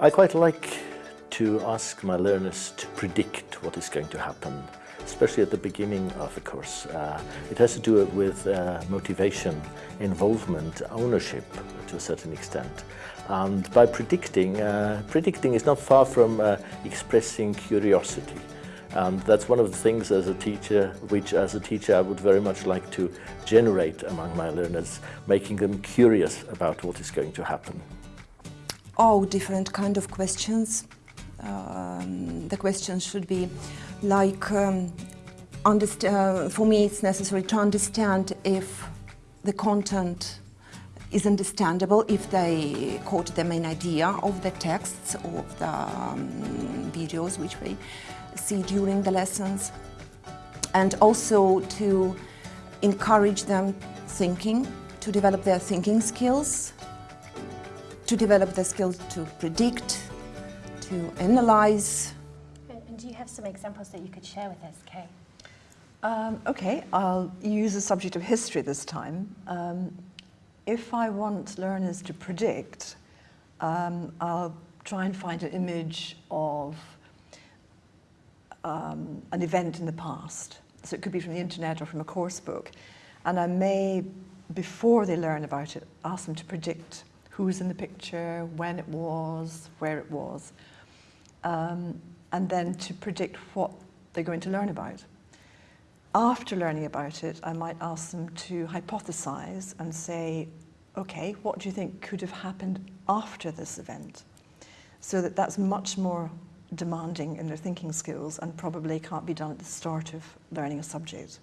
I quite like to ask my learners to predict what is going to happen, especially at the beginning of a course. Uh, it has to do with uh, motivation, involvement, ownership to a certain extent. And by predicting, uh, predicting is not far from uh, expressing curiosity. And that's one of the things as a teacher, which as a teacher I would very much like to generate among my learners, making them curious about what is going to happen. Oh, different kind of questions. Um, the questions should be like, um, uh, for me it's necessary to understand if the content is understandable if they caught the main idea of the texts of the um, videos which we see during the lessons and also to encourage them thinking, to develop their thinking skills, to develop the skills to predict, to analyze. And do you have some examples that you could share with us, Kay? Um, okay, I'll use the subject of history this time. Um, if I want learners to predict, um, I'll try and find an image of um, an event in the past. So it could be from the internet or from a course book. And I may, before they learn about it, ask them to predict who's in the picture, when it was, where it was, um, and then to predict what they're going to learn about. After learning about it, I might ask them to hypothesize and say, okay, what do you think could have happened after this event? So that that's much more demanding in their thinking skills and probably can't be done at the start of learning a subject.